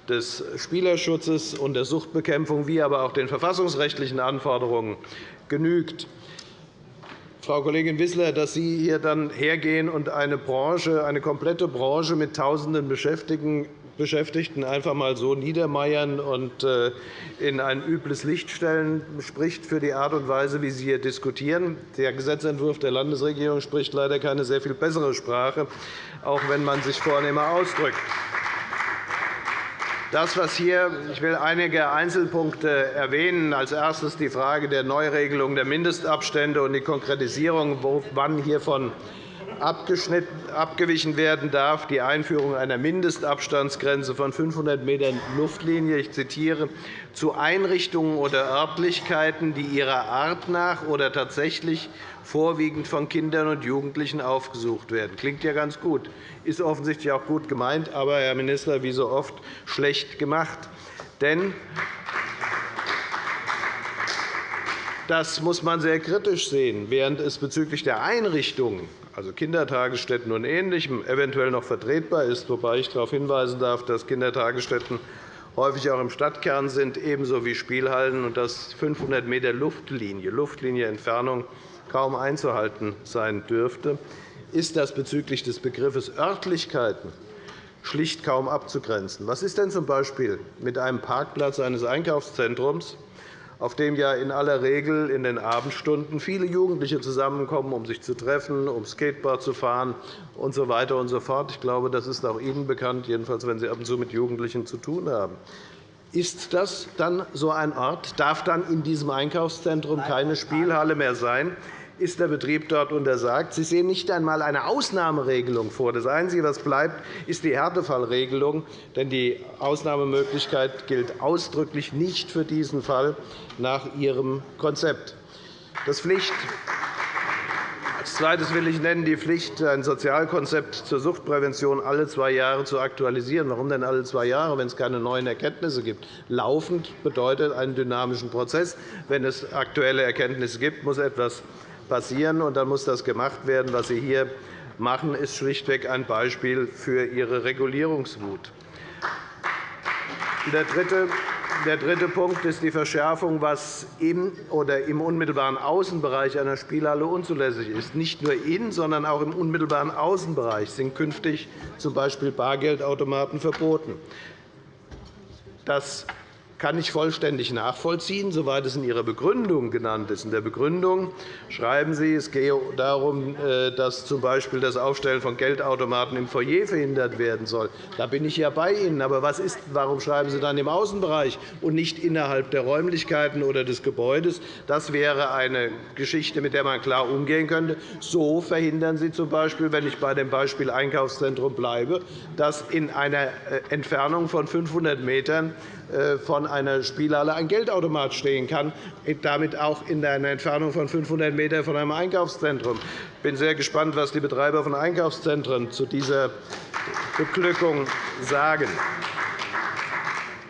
des Spielerschutzes und der Suchtbekämpfung wie aber auch den verfassungsrechtlichen Anforderungen genügt. Frau Kollegin Wissler, dass Sie hier dann hergehen und eine, Branche, eine komplette Branche mit Tausenden Beschäftigten Beschäftigten einfach einmal so niedermeiern und äh, in ein übles Licht stellen, spricht für die Art und Weise, wie Sie hier diskutieren. Der Gesetzentwurf der Landesregierung spricht leider keine sehr viel bessere Sprache, auch wenn man sich vornehmer ausdrückt. Das, was hier, ich will einige Einzelpunkte erwähnen. Als erstes die Frage der Neuregelung der Mindestabstände und die Konkretisierung, wann hiervon abgewichen werden darf, die Einführung einer Mindestabstandsgrenze von 500 m Luftlinie. Ich zitiere, zu Einrichtungen oder Örtlichkeiten, die ihrer Art nach oder tatsächlich vorwiegend von Kindern und Jugendlichen aufgesucht werden. Klingt ja ganz gut, ist offensichtlich auch gut gemeint, aber, Herr Minister, wie so oft schlecht gemacht. Denn das muss man sehr kritisch sehen. Während es bezüglich der Einrichtungen also Kindertagesstätten und Ähnlichem, eventuell noch vertretbar ist, wobei ich darauf hinweisen darf, dass Kindertagesstätten häufig auch im Stadtkern sind, ebenso wie Spielhallen, und dass 500 m Luftlinie, Luftlinie Entfernung kaum einzuhalten sein dürfte, ist das bezüglich des Begriffes Örtlichkeiten schlicht kaum abzugrenzen. Was ist denn z.B. mit einem Parkplatz eines Einkaufszentrums, auf dem ja in aller Regel in den Abendstunden viele Jugendliche zusammenkommen, um sich zu treffen, um Skateboard zu fahren usw. So weiter und so fort. Ich glaube, das ist auch Ihnen bekannt, jedenfalls wenn Sie ab und zu mit Jugendlichen zu tun haben. Ist das dann so ein Ort? Darf dann in diesem Einkaufszentrum keine Spielhalle mehr sein? Ist der Betrieb dort untersagt. Sie sehen nicht einmal eine Ausnahmeregelung vor. Das Einzige, was bleibt, ist die Härtefallregelung. Denn die Ausnahmemöglichkeit gilt ausdrücklich nicht für diesen Fall nach Ihrem Konzept. Das Pflicht als Zweites will ich nennen die Pflicht, ein Sozialkonzept zur Suchtprävention alle zwei Jahre zu aktualisieren. Warum denn alle zwei Jahre, wenn es keine neuen Erkenntnisse gibt? Laufend bedeutet einen dynamischen Prozess. Wenn es aktuelle Erkenntnisse gibt, muss etwas passieren, und dann muss das gemacht werden. Was Sie hier machen, ist schlichtweg ein Beispiel für Ihre Regulierungswut. Der dritte der dritte Punkt ist die Verschärfung, was im oder im unmittelbaren Außenbereich einer Spielhalle unzulässig ist. Nicht nur in, sondern auch im unmittelbaren Außenbereich sind künftig z. B. Bargeldautomaten verboten. Das kann ich vollständig nachvollziehen, soweit es in Ihrer Begründung genannt ist. In der Begründung schreiben Sie, es gehe darum, äh, dass z. B. das Aufstellen von Geldautomaten im Foyer verhindert werden soll. Da bin ich ja bei Ihnen. Aber was ist, warum schreiben Sie dann im Außenbereich und nicht innerhalb der Räumlichkeiten oder des Gebäudes? Das wäre eine Geschichte, mit der man klar umgehen könnte. So verhindern Sie z. B., wenn ich bei dem Beispiel Einkaufszentrum bleibe, dass in einer äh, Entfernung von 500 m von einer Spielhalle ein Geldautomat stehen kann, damit auch in einer Entfernung von 500 m von einem Einkaufszentrum. Ich bin sehr gespannt, was die Betreiber von Einkaufszentren zu dieser Beglückung sagen.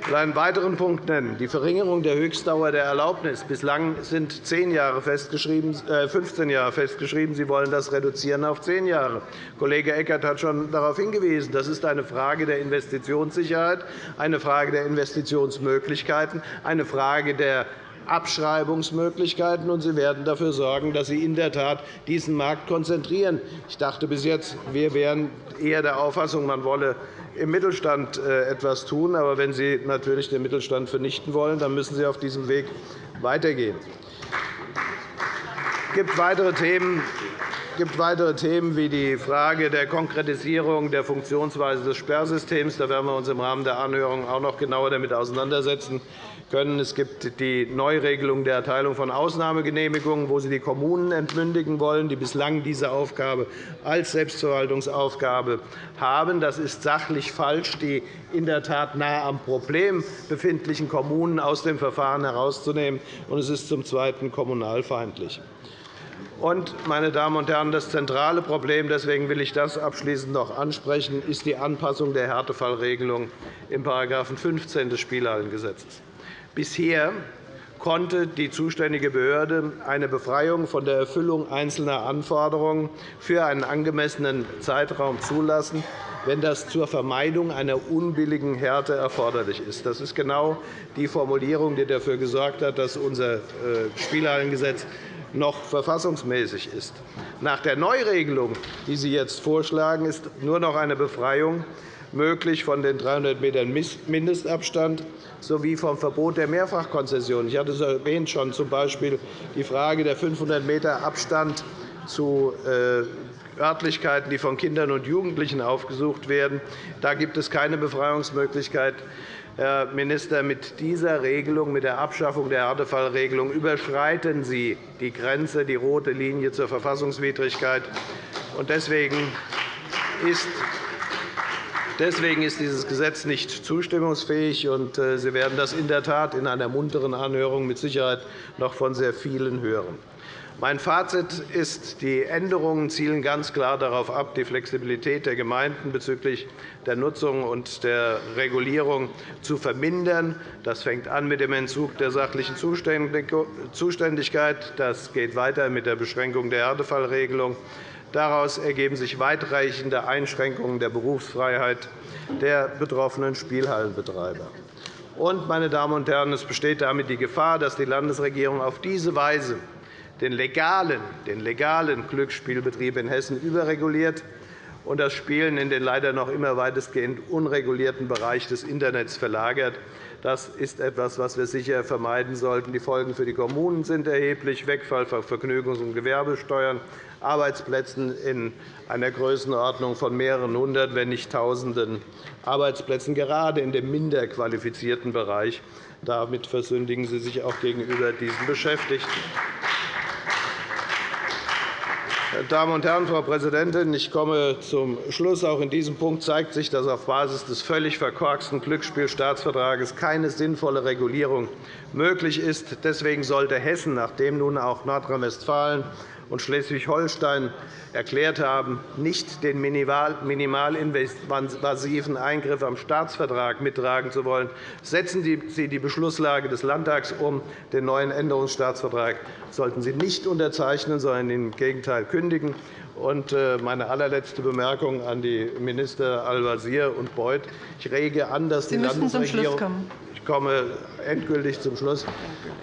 Will einen weiteren Punkt nennen, die Verringerung der Höchstdauer der Erlaubnis. Bislang sind 10 Jahre festgeschrieben, äh 15 Jahre festgeschrieben. Sie wollen das reduzieren auf 10 Jahre. Kollege Eckert hat schon darauf hingewiesen. Das ist eine Frage der Investitionssicherheit, eine Frage der Investitionsmöglichkeiten, eine Frage der Abschreibungsmöglichkeiten, und Sie werden dafür sorgen, dass Sie in der Tat diesen Markt konzentrieren. Ich dachte bis jetzt, wir wären eher der Auffassung, man wolle im Mittelstand äh, etwas tun. Aber wenn Sie natürlich den Mittelstand vernichten wollen, dann müssen Sie auf diesem Weg weitergehen. Es gibt weitere Themen, gibt weitere Themen wie die Frage der Konkretisierung der Funktionsweise des Sperrsystems. Da werden wir uns im Rahmen der Anhörung auch noch genauer damit auseinandersetzen können. Es gibt die Neuregelung der Erteilung von Ausnahmegenehmigungen, wo Sie die Kommunen entmündigen wollen, die bislang diese Aufgabe als Selbstverwaltungsaufgabe haben. Das ist sachlich falsch, die in der Tat nahe am Problem befindlichen Kommunen aus dem Verfahren herauszunehmen. Und es ist zum Zweiten kommunalfeindlich. Und, meine Damen und Herren, das zentrale Problem, deswegen will ich das abschließend noch ansprechen, ist die Anpassung der Härtefallregelung in § 15 des Spielhallengesetzes. Bisher konnte die zuständige Behörde eine Befreiung von der Erfüllung einzelner Anforderungen für einen angemessenen Zeitraum zulassen, wenn das zur Vermeidung einer unbilligen Härte erforderlich ist. Das ist genau die Formulierung, die dafür gesorgt hat, dass unser äh, Spielhallengesetz noch verfassungsmäßig ist. Nach der Neuregelung, die Sie jetzt vorschlagen, ist nur noch eine Befreiung möglich von den 300 m Mindestabstand sowie vom Verbot der Mehrfachkonzession. Ich hatte es erwähnt, schon z. B. die Frage der 500 m Abstand zu äh, Örtlichkeiten, die von Kindern und Jugendlichen aufgesucht werden. Da gibt es keine Befreiungsmöglichkeit. Herr Minister, mit dieser Regelung, mit der Abschaffung der Härtefallregelung, überschreiten Sie die Grenze, die rote Linie zur Verfassungswidrigkeit. Deswegen ist Deswegen ist dieses Gesetz nicht zustimmungsfähig. und äh, Sie werden das in der Tat in einer munteren Anhörung mit Sicherheit noch von sehr vielen hören. Mein Fazit ist, die Änderungen zielen ganz klar darauf ab, die Flexibilität der Gemeinden bezüglich der Nutzung und der Regulierung zu vermindern. Das fängt an mit dem Entzug der sachlichen Zuständigkeit. Das geht weiter mit der Beschränkung der Härtefallregelung. Daraus ergeben sich weitreichende Einschränkungen der Berufsfreiheit der betroffenen Spielhallenbetreiber. Und, meine Damen und Herren, es besteht damit die Gefahr, dass die Landesregierung auf diese Weise den legalen, den legalen Glücksspielbetrieb in Hessen überreguliert und das Spielen in den leider noch immer weitestgehend unregulierten Bereich des Internets verlagert. Das ist etwas, was wir sicher vermeiden sollten. Die Folgen für die Kommunen sind erheblich. Wegfall von Vergnügungs- und Gewerbesteuern, Arbeitsplätzen in einer Größenordnung von mehreren hundert, wenn nicht Tausenden Arbeitsplätzen, gerade in dem minder qualifizierten Bereich. Damit versündigen Sie sich auch gegenüber diesen Beschäftigten. Damen und Herren, Frau Präsidentin, ich komme zum Schluss. Auch in diesem Punkt zeigt sich, dass auf Basis des völlig verkorksten Glücksspielstaatsvertrages keine sinnvolle Regulierung möglich ist. Deswegen sollte Hessen, nachdem nun auch Nordrhein-Westfalen und Schleswig-Holstein erklärt haben, nicht den minimalinvasiven Eingriff am Staatsvertrag mittragen zu wollen, setzen Sie die Beschlusslage des Landtags um. Den neuen Änderungsstaatsvertrag sollten Sie nicht unterzeichnen, sondern im Gegenteil kündigen. Und äh, meine allerletzte Bemerkung an die Minister Al-Wazir und Beuth. Ich rege an, dass
Sie
die Landesregierung komme endgültig zum Schluss.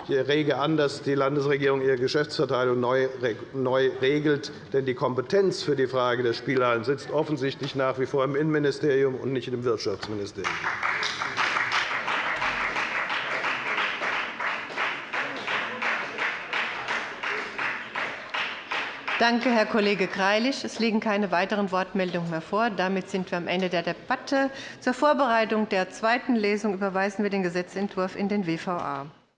Ich rege an, dass die Landesregierung ihre Geschäftsverteilung neu regelt. Denn die Kompetenz für die Frage der Spielhallen sitzt offensichtlich nach wie vor im Innenministerium und nicht im Wirtschaftsministerium.
Danke, Herr Kollege Greilich. Es liegen keine weiteren Wortmeldungen mehr vor. Damit sind wir am Ende der Debatte. Zur Vorbereitung der zweiten Lesung überweisen wir den Gesetzentwurf in den WVA.